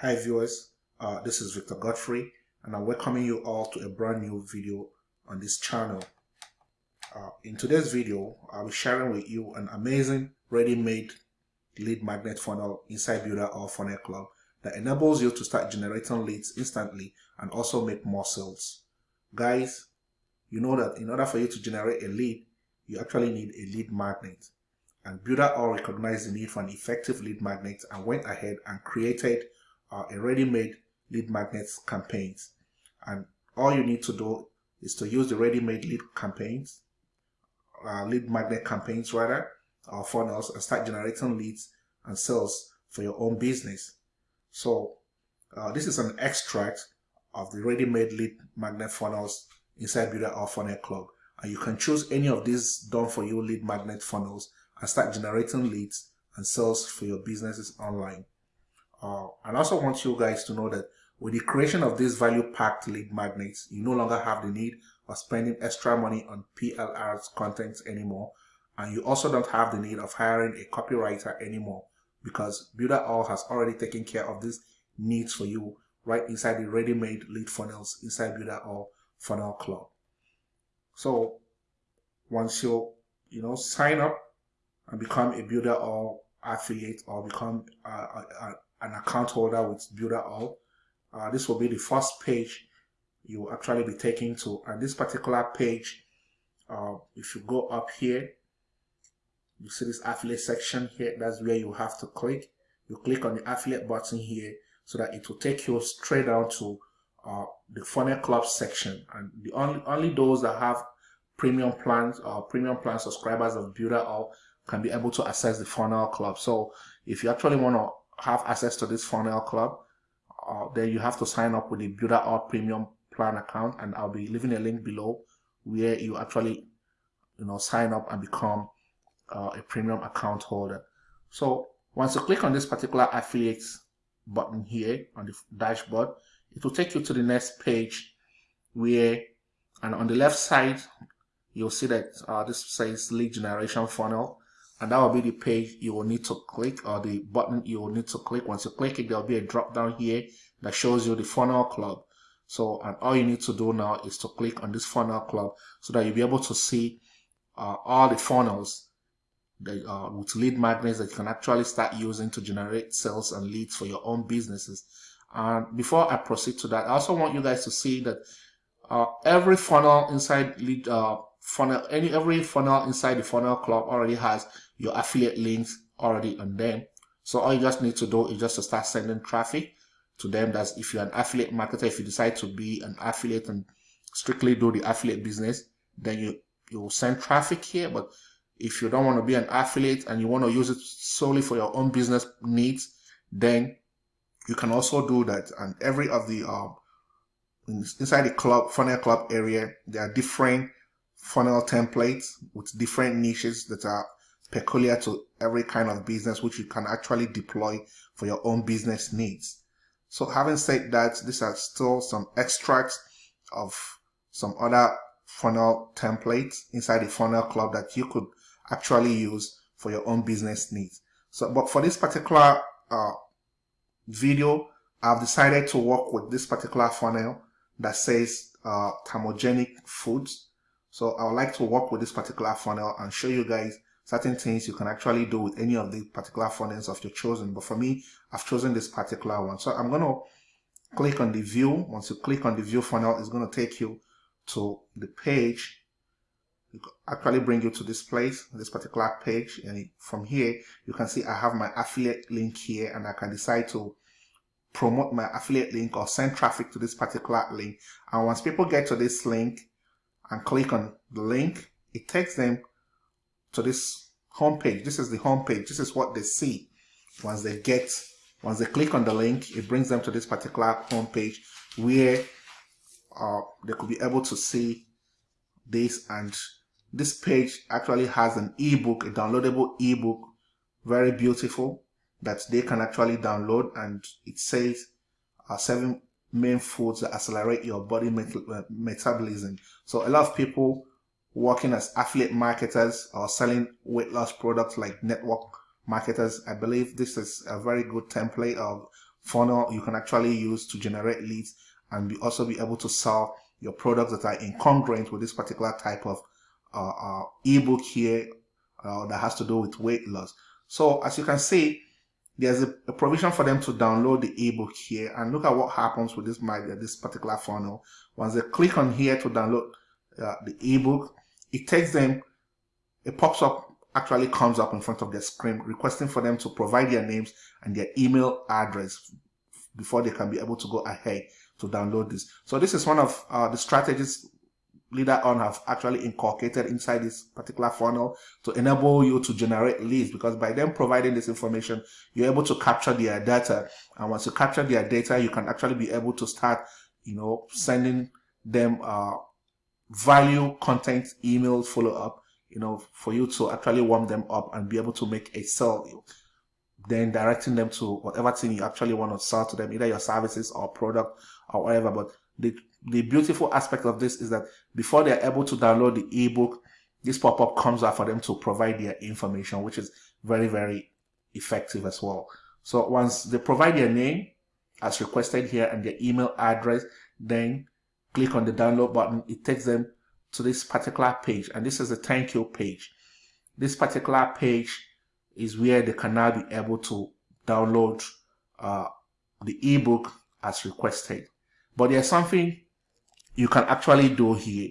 Hi viewers, uh, this is Victor Godfrey and I'm welcoming you all to a brand new video on this channel. Uh, in today's video, I'll be sharing with you an amazing ready-made lead magnet funnel inside Builderall Funnel Club that enables you to start generating leads instantly and also make more sales. Guys, you know that in order for you to generate a lead, you actually need a lead magnet. And Builderall recognized the need for an effective lead magnet and went ahead and created uh, a ready-made lead magnets campaigns. And all you need to do is to use the ready-made lead campaigns, uh, lead magnet campaigns rather, or funnels and start generating leads and sales for your own business. So uh, this is an extract of the ready-made lead magnet funnels inside Builderall Funnel Club. And you can choose any of these done for you lead magnet funnels and start generating leads and sales for your businesses online. Uh, and also want you guys to know that with the creation of these value-packed lead magnets, you no longer have the need of spending extra money on PLR's content anymore. And you also don't have the need of hiring a copywriter anymore because Builderall has already taken care of these needs for you right inside the ready-made lead funnels inside Builderall Funnel Club. So once you, you know, sign up and become a Builderall affiliate or become a, a, an account holder with Builderall. Uh, this will be the first page you will actually be taken to. And this particular page, uh, if you go up here, you see this affiliate section here. That's where you have to click. You click on the affiliate button here so that it will take you straight down to uh, the funnel club section. And the only only those that have premium plans or premium plan subscribers of Builderall can be able to access the funnel club. So if you actually want to have access to this funnel club, uh, then you have to sign up with the Builderall Premium Plan account, and I'll be leaving a link below where you actually, you know, sign up and become uh, a premium account holder. So once you click on this particular affiliate button here on the dashboard, it will take you to the next page where, and on the left side, you'll see that uh, this says lead generation funnel and that will be the page you will need to click or the button you will need to click. Once you click it there will be a drop down here that shows you the funnel club. So and all you need to do now is to click on this funnel club so that you'll be able to see uh, all the funnels that, uh, with lead magnets that you can actually start using to generate sales and leads for your own businesses. And before I proceed to that I also want you guys to see that uh, every funnel inside lead uh, funnel any every funnel inside the funnel club already has your affiliate links already on them. So all you just need to do is just to start sending traffic to them. That's if you're an affiliate marketer if you decide to be an affiliate and strictly do the affiliate business then you you send traffic here. But if you don't want to be an affiliate and you want to use it solely for your own business needs then you can also do that. And every of the um inside the club funnel club area there are different funnel templates with different niches that are peculiar to every kind of business which you can actually deploy for your own business needs. So having said that, these are still some extracts of some other funnel templates inside the funnel club that you could actually use for your own business needs. So, but for this particular uh, video, I've decided to work with this particular funnel that says uh, thermogenic foods so I would like to work with this particular funnel and show you guys certain things you can actually do with any of the particular funnels of your chosen. But for me, I've chosen this particular one. So I'm going to click on the view. Once you click on the view funnel, it's going to take you to the page. actually bring you to this place, this particular page. And from here, you can see I have my affiliate link here and I can decide to promote my affiliate link or send traffic to this particular link. And once people get to this link, and click on the link, it takes them to this homepage. This is the homepage. This is what they see once they get, once they click on the link, it brings them to this particular homepage where uh, they could be able to see this and this page actually has an ebook, a downloadable ebook, very beautiful that they can actually download and it says uh, seven main foods that accelerate your body met uh, metabolism. So a lot of people working as affiliate marketers or selling weight loss products like network marketers, I believe this is a very good template of funnel you can actually use to generate leads and be also be able to sell your products that are incongruent with this particular type of uh, uh, ebook here uh, that has to do with weight loss. So as you can see, there's a, a, provision for them to download the ebook here and look at what happens with this this particular funnel. Once they click on here to download uh, the ebook, it takes them, it pops up, actually comes up in front of their screen requesting for them to provide their names and their email address before they can be able to go ahead to download this. So this is one of uh, the strategies Builderall have actually inculcated inside this particular funnel to enable you to generate leads because by them providing this information you're able to capture their data and once you capture their data you can actually be able to start you know sending them uh, value content email follow up you know for you to actually warm them up and be able to make a sale then directing them to whatever thing you actually want to sell to them either your services or product or whatever but the the beautiful aspect of this is that before they're able to download the ebook, this pop-up comes out for them to provide their information, which is very, very effective as well. So once they provide their name as requested here and their email address, then click on the download button. It takes them to this particular page and this is the thank you page. This particular page is where they can now be able to download uh, the ebook as requested. But there's something you can actually do here.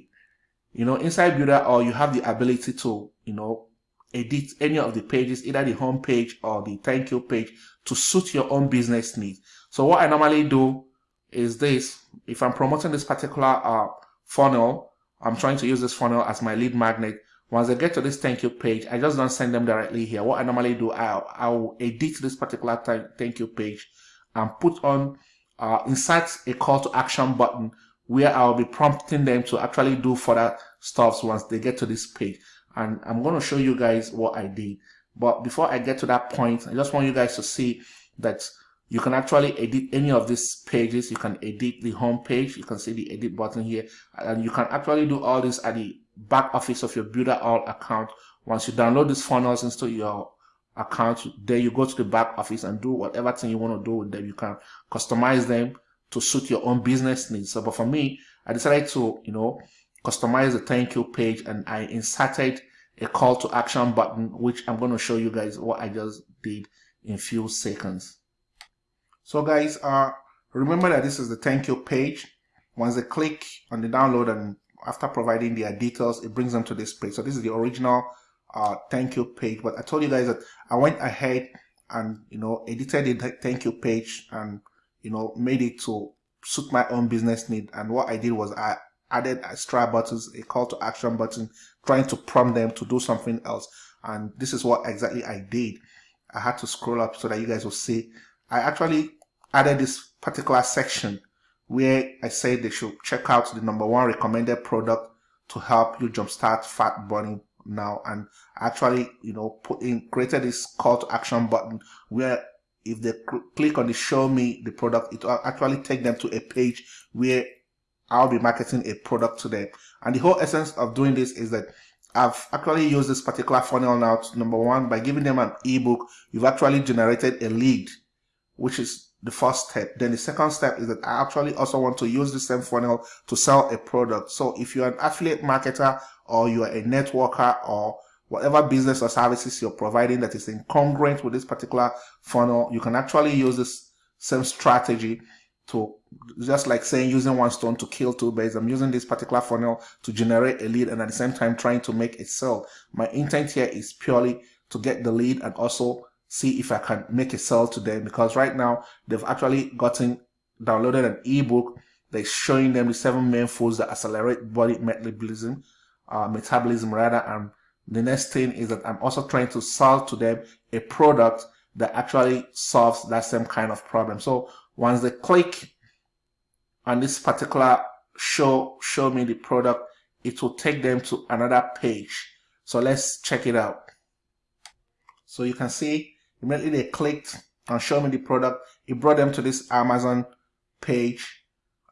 You know, inside or you have the ability to, you know, edit any of the pages, either the home page or the thank you page to suit your own business needs. So what I normally do is this. If I'm promoting this particular uh, funnel, I'm trying to use this funnel as my lead magnet. Once I get to this thank you page, I just don't send them directly here. What I normally do, I'll, I'll edit this particular thank you page and put on, uh, insert a call to action button where I'll be prompting them to actually do further stuffs once they get to this page. And I'm going to show you guys what I did. But before I get to that point, I just want you guys to see that you can actually edit any of these pages. You can edit the home page. You can see the edit button here. And you can actually do all this at the back office of your Builderall account. Once you download these funnels into your account, there you go to the back office and do whatever thing you want to do with them. You can customize them to suit your own business needs. So, but for me, I decided to, you know, customize the thank you page and I inserted a call to action button, which I'm going to show you guys what I just did in few seconds. So guys, uh, remember that this is the thank you page. Once they click on the download and after providing their details, it brings them to this page. So this is the original uh, thank you page. But I told you guys that I went ahead and, you know, edited the thank you page and you know, made it to suit my own business need. And what I did was I added extra buttons, a call to action button, trying to prompt them to do something else. And this is what exactly I did. I had to scroll up so that you guys will see. I actually added this particular section where I said they should check out the number one recommended product to help you jumpstart fat burning now and actually you know put in created this call to action button where if they click on the show me the product, it will actually take them to a page where I'll be marketing a product to them. And the whole essence of doing this is that I've actually used this particular funnel now. Number one, by giving them an ebook, you've actually generated a lead, which is the first step. Then the second step is that I actually also want to use the same funnel to sell a product. So if you're an affiliate marketer or you're a networker or whatever business or services you're providing that is incongruent with this particular funnel, you can actually use this same strategy to just like saying using one stone to kill two birds. I'm using this particular funnel to generate a lead and at the same time trying to make a sale. My intent here is purely to get the lead and also see if I can make a sale to them because right now they've actually gotten downloaded an ebook that's showing them the seven main foods that accelerate body metabolism, uh, metabolism rather, and the next thing is that I'm also trying to sell to them a product that actually solves that same kind of problem. So once they click on this particular show, show me the product, it will take them to another page. So let's check it out. So you can see immediately they clicked and show me the product. It brought them to this Amazon page,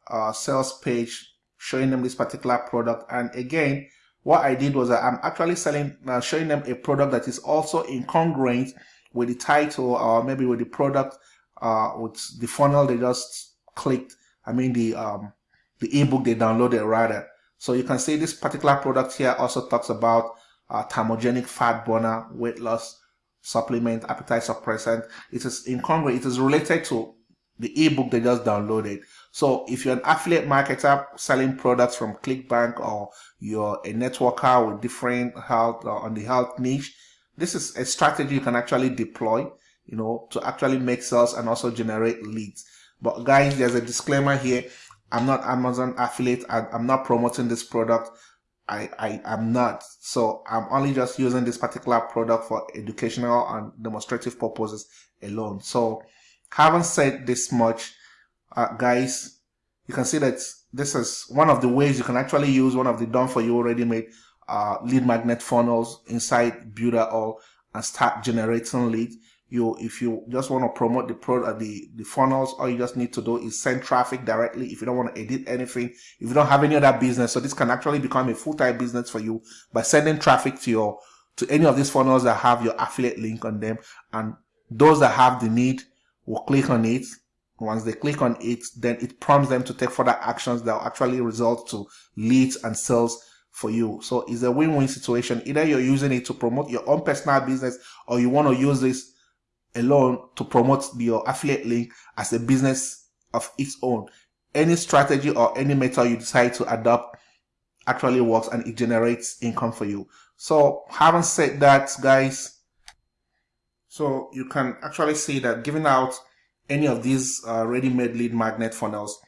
uh, sales page, showing them this particular product. And again, what I did was I'm actually selling, uh, showing them a product that is also incongruent with the title or maybe with the product uh, with the funnel they just clicked. I mean the um, the ebook they downloaded rather. So you can see this particular product here also talks about uh, thermogenic fat burner, weight loss supplement, appetite suppressant. It is incongruent. It is related to the ebook they just downloaded. So if you're an affiliate marketer selling products from ClickBank or you're a networker with different health uh, on the health niche, this is a strategy you can actually deploy, you know, to actually make sales and also generate leads. But guys, there's a disclaimer here. I'm not Amazon affiliate. I'm not promoting this product. I, I am not. So I'm only just using this particular product for educational and demonstrative purposes alone. So having said this much, uh, guys, you can see that this is one of the ways you can actually use one of the done for you already made uh, lead magnet funnels inside Builderall and start generating leads. You, if you just want to promote the product, the the funnels, all you just need to do is send traffic directly. If you don't want to edit anything, if you don't have any other business, so this can actually become a full time business for you by sending traffic to your to any of these funnels that have your affiliate link on them, and those that have the need will click on it once they click on it, then it prompts them to take further actions that will actually result to leads and sales for you. So it's a win-win situation. Either you're using it to promote your own personal business or you want to use this alone to promote your affiliate link as a business of its own. Any strategy or any method you decide to adopt actually works and it generates income for you. So having said that, guys, so you can actually see that giving out any of these uh, ready-made lead magnet funnels,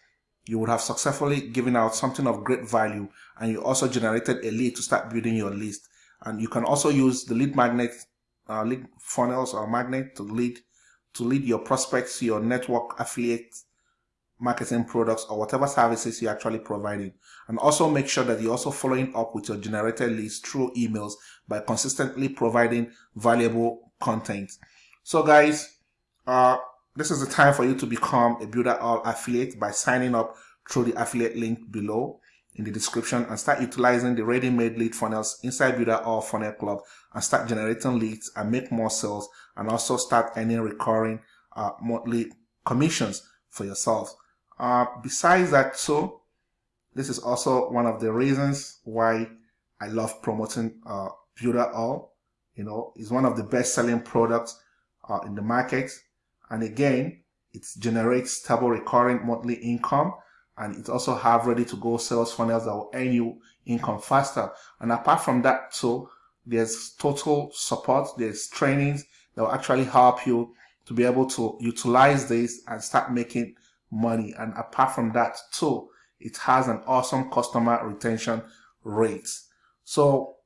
you would have successfully given out something of great value and you also generated a lead to start building your list. And you can also use the lead magnet, uh, lead funnels or magnet to lead to lead your prospects your network affiliate marketing products or whatever services you're actually providing. And also make sure that you're also following up with your generated leads through emails by consistently providing valuable content. So guys, uh, this is the time for you to become a Builderall affiliate by signing up through the affiliate link below in the description and start utilizing the ready-made lead funnels inside Builderall Funnel Club and start generating leads and make more sales and also start earning recurring uh, monthly commissions for yourself. Uh, besides that, so this is also one of the reasons why I love promoting uh, Builderall. You know, it's one of the best-selling products uh, in the market. And again, it generates stable recurring monthly income and it also have ready to go sales funnels that will earn you income faster. And apart from that, too there's total support, there's trainings that will actually help you to be able to utilize this and start making money. And apart from that too, it has an awesome customer retention rate. So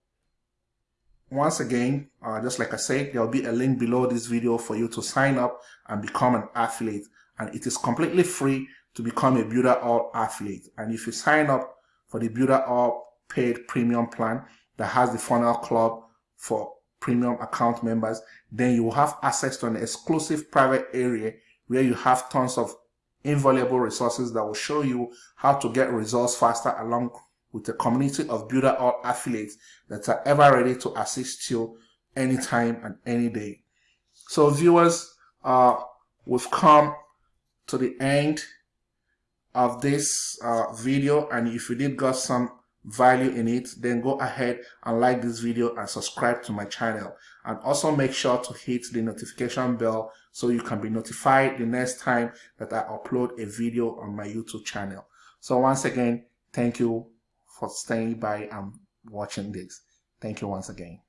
once again, uh, just like I said, there will be a link below this video for you to sign up and become an affiliate. And it is completely free to become a Builderall affiliate. And if you sign up for the Builderall paid premium plan that has the funnel club for premium account members, then you will have access to an exclusive private area where you have tons of invaluable resources that will show you how to get results faster along with a community of Builderall affiliates that are ever ready to assist you anytime and any day. So viewers, uh, we've come to the end of this uh, video and if you did got some value in it then go ahead and like this video and subscribe to my channel and also make sure to hit the notification bell so you can be notified the next time that I upload a video on my YouTube channel. So once again, thank you for staying by and watching this. Thank you once again.